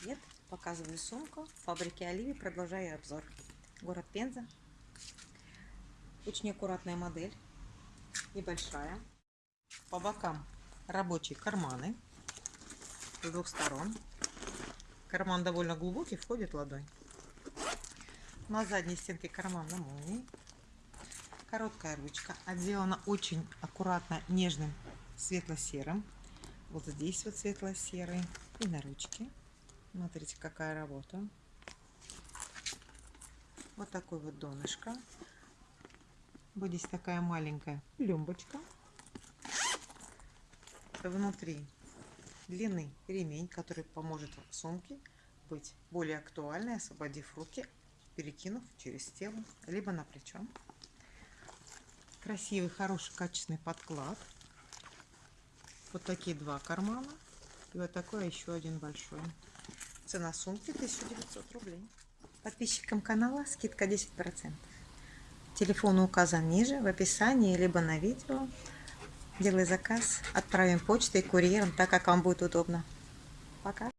Привет! Показываю сумку фабрики Оливи. Продолжаю обзор. Город Пенза. Очень аккуратная модель. Небольшая. По бокам рабочие карманы. С двух сторон. Карман довольно глубокий, входит ладонь. На задней стенке карман на молнии. Короткая ручка. Отделана очень аккуратно нежным светло-серым. Вот здесь вот светло-серый. И на ручке. Смотрите, какая работа. Вот такой вот донышко. Вот здесь такая маленькая люмбочка. Внутри длинный ремень, который поможет сумке быть более актуальной, освободив руки, перекинув через тело, либо на плечо. Красивый, хороший, качественный подклад. Вот такие два кармана. И вот такой еще один большой. Цена сумки 1900 рублей. Подписчикам канала скидка 10%. Телефон указан ниже в описании, либо на видео. Делай заказ, отправим почтой, курьером, так как вам будет удобно. Пока.